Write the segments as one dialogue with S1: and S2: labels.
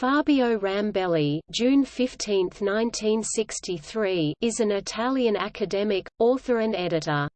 S1: Fabio Rambelli June 15, 1963, is an Italian academic, author and editor.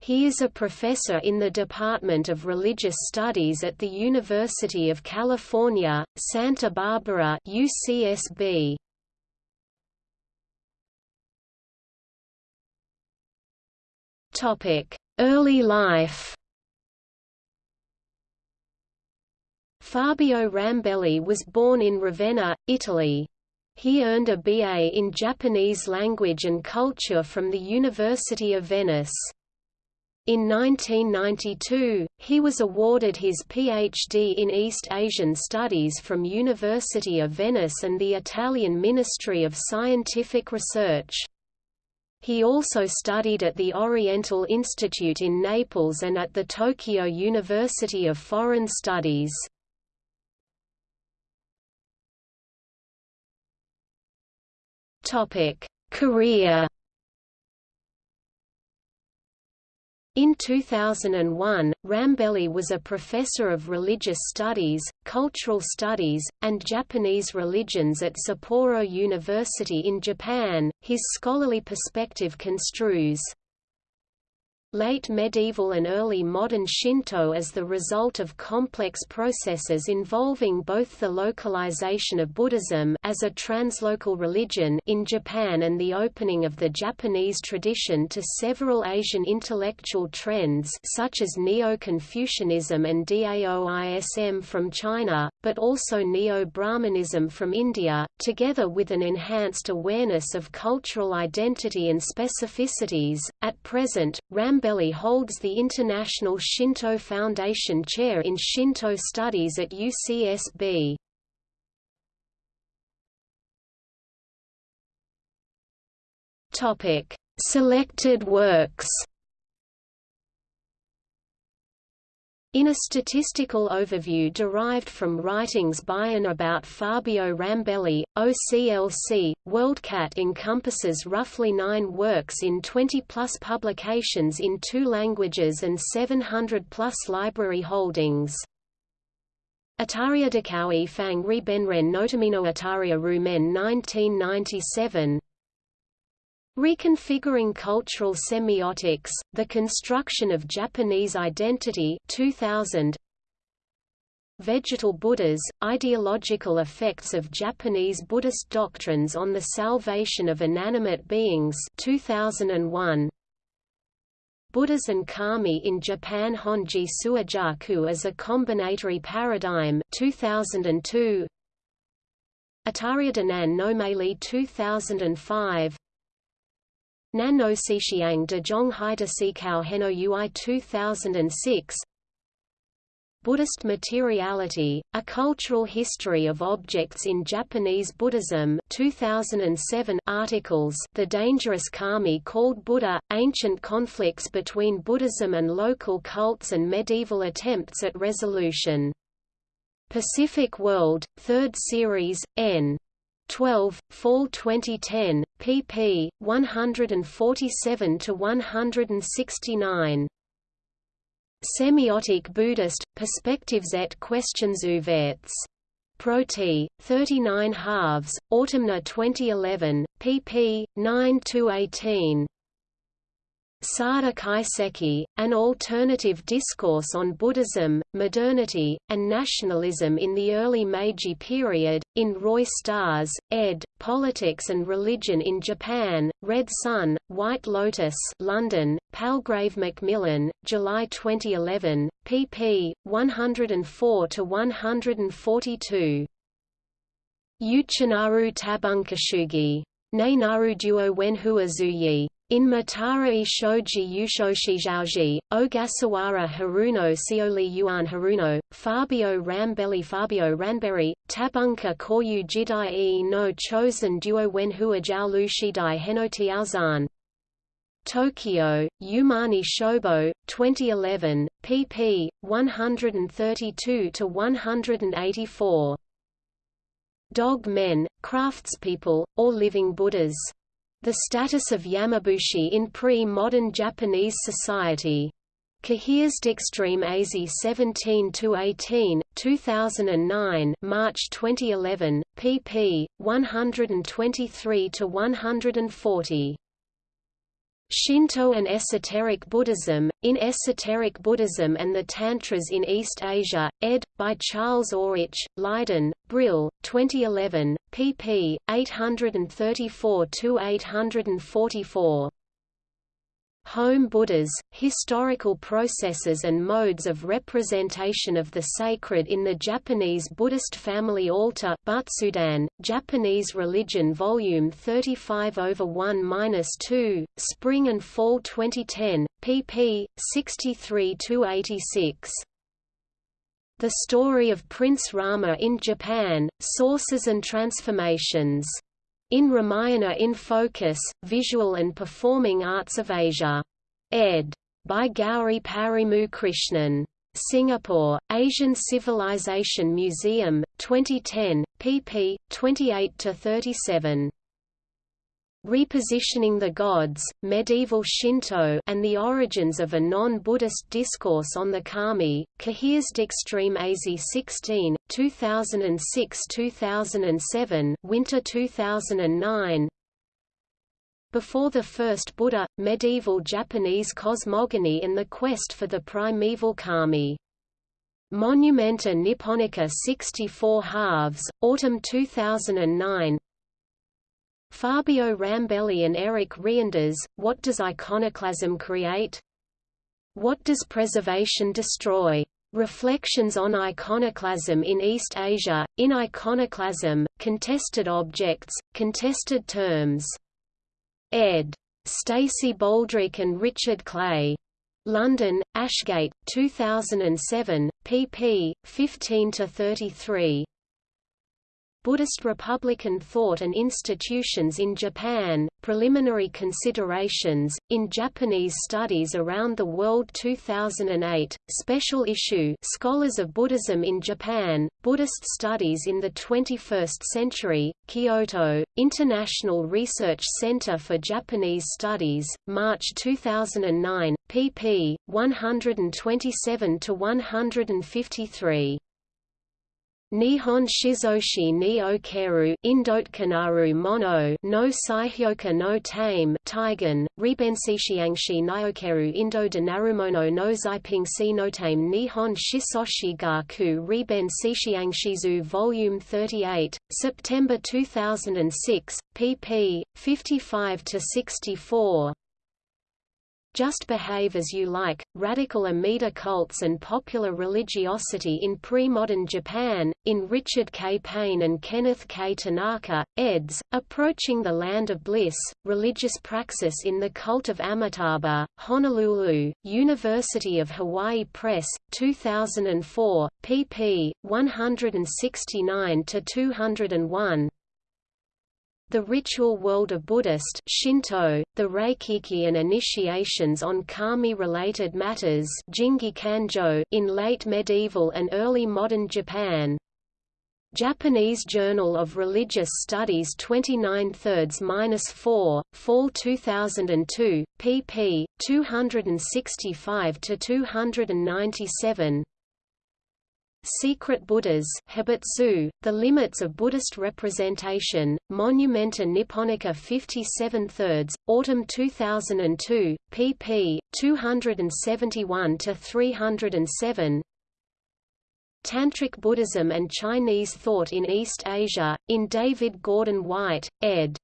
S1: He is a professor in the Department of Religious Studies at the University of California, Santa Barbara UCSB. Early life Fabio Rambelli was born in Ravenna, Italy. He earned a BA in Japanese language and culture from the University of Venice. In 1992, he was awarded his PhD in East Asian Studies from University of Venice and the Italian Ministry of Scientific Research. He also studied at the Oriental Institute in Naples and at the Tokyo University of Foreign Studies. Topic: Career. In 2001, Rambelli was a professor of religious studies, cultural studies, and Japanese religions at Sapporo University in Japan. His scholarly perspective construes late medieval and early modern Shinto as the result of complex processes involving both the localization of Buddhism as a translocal religion in Japan and the opening of the Japanese tradition to several Asian intellectual trends such as Neo-Confucianism and Daoism from China, but also Neo-Brahmanism from India, together with an enhanced awareness of cultural identity and specificities. At present, Ram Rambelli holds the International Shinto Foundation Chair in Shinto Studies at UCSB. Selected works. In a statistical overview derived from writings by and about Fabio Rambelli, OCLC, WorldCat encompasses roughly nine works in 20-plus publications in two languages and 700-plus library holdings. Ataria Dakawi Fang Ri Benren Notamino Ataria Rumen 1997 Reconfiguring Cultural Semiotics, The Construction of Japanese Identity 2000. Vegetal Buddhas, Ideological Effects of Japanese Buddhist Doctrines on the Salvation of Inanimate Beings 2001. Buddhas and Kami in Japan Honji Suijaku as a Combinatory Paradigm 2002. Ataria Danan no 2005 Nan no de Zhonghai de Sikao Heno Ui 2006 Buddhist Materiality, A Cultural History of Objects in Japanese Buddhism 2007 articles The Dangerous Kami called Buddha, Ancient Conflicts Between Buddhism and Local Cults and Medieval Attempts at Resolution. Pacific World, 3rd Series, N. 12, Fall 2010, pp. 147 to 169. Semiotic Buddhist Perspectives et questions ouvertes. Proti, 39 halves, Autumna 2011, pp. 9 to 18. Sada Kaiseki, An Alternative Discourse on Buddhism, Modernity, and Nationalism in the Early Meiji Period, in Roy Starrs, ed., Politics and Religion in Japan, Red Sun, White Lotus London, Palgrave Macmillan, July 2011, pp. 104–142. Uchinaru Tabunkashugi. Ne naru duo wenhua zuyi. In Matara Shoji Yushoshizaoji, Ogasawara Haruno Sioli Yuan Haruno, Fabio Rambelli Fabio Ranberry, Tabunka Koryu Jidai e no Chosen Duo Wenhua Jiaolu Shidai Henotiaozan. Tokyo, Yumani Shobo, 2011, pp. 132–184. Dog Men, Craftspeople, or Living Buddhas the status of Yamabushi in pre-modern Japanese society. Cahiers d'Extrême-Asie 17-18, 2009 March 2011, pp. 123–140. Shinto and Esoteric Buddhism, in Esoteric Buddhism and the Tantras in East Asia, ed. by Charles Orzech, Leiden, Brill, 2011, pp. 834–844. Home Buddhas, historical processes and modes of representation of the sacred in the Japanese Buddhist family altar Butsudan, Japanese Religion Volume 35 over 1-2, Spring and Fall 2010, pp. 63–86. The Story of Prince Rama in Japan, Sources and Transformations in Ramayana in Focus, Visual and Performing Arts of Asia. Ed. By Gauri Parimu Krishnan. Singapore, Asian Civilization Museum, 2010, pp. 28–37. Repositioning the Gods, Medieval Shinto and the Origins of a Non-Buddhist Discourse on the Kami, Cahiers d'Extrême-Asie 16, 2006–2007 Winter 2009 Before the First Buddha, Medieval Japanese Cosmogony and the Quest for the Primeval Kami. Monumenta Nipponica 64 halves, Autumn 2009 Fabio Rambelli and Eric Reinders, What Does Iconoclasm Create? What Does Preservation Destroy? Reflections on Iconoclasm in East Asia, in Iconoclasm, Contested Objects, Contested Terms. ed. Stacy Boldrick and Richard Clay. London, Ashgate, 2007, pp. 15–33. Buddhist Republican Thought and Institutions in Japan, Preliminary Considerations, in Japanese Studies Around the World 2008, Special Issue Scholars of Buddhism in Japan, Buddhist Studies in the 21st Century, Kyoto, International Research Center for Japanese Studies, March 2009, pp. 127–153. Nihon Shizoshi ni Okeru Indotokanaru Mono no Saihyoka no Tame Taigen, Ribensishiangshi Niokeru Indo Danarumono no Zaipingsi no Tame Nihon Shisoshi Gaku Riben Sishiangshizu Volume 38, September 2006, pp. 55–64 just Behave As You Like, Radical Amida Cults and Popular Religiosity in Pre-Modern Japan, in Richard K. Payne and Kenneth K. Tanaka, eds., Approaching the Land of Bliss, Religious Praxis in the Cult of Amitabha, Honolulu, University of Hawaii Press, 2004, pp. 169–201 the ritual world of Buddhist Shinto, the Reikiki and initiations on kami-related matters in late medieval and early modern Japan. Japanese Journal of Religious Studies 29 thirds-4, Fall 2002, pp. 265–297 Secret Buddhas Hibutsu, The Limits of Buddhist Representation, Monumenta Nipponica 57 thirds, Autumn 2002, pp. 271–307 Tantric Buddhism and Chinese Thought in East Asia, in David Gordon White, ed.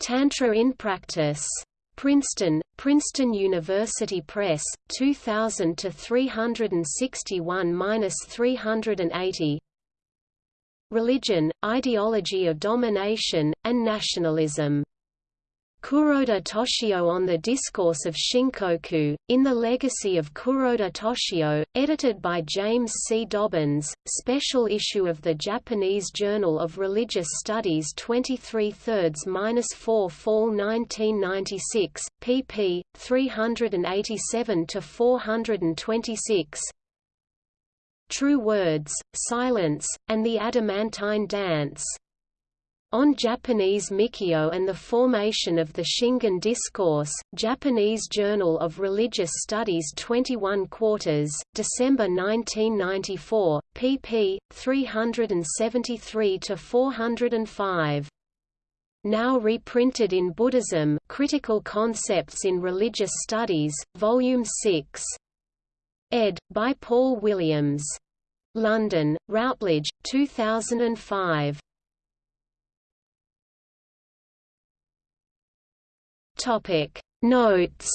S1: Tantra in Practice. Princeton, Princeton University Press, 2000 to 361-380. Religion, ideology of domination and nationalism. Kuroda Toshio on the Discourse of Shinkoku, in The Legacy of Kuroda Toshio, edited by James C. Dobbins, special issue of the Japanese Journal of Religious Studies 23 thirds-4 Fall 1996, pp. 387–426 True Words, Silence, and the Adamantine Dance On Japanese Mikkyo and the Formation of the Shingon Discourse, Japanese Journal of Religious Studies 21 quarters, December 1994, pp. 373–405. Now reprinted in Buddhism Critical Concepts in Religious Studies, Volume 6. ed. by Paul Williams. London, Routledge, 2005. Topic. Notes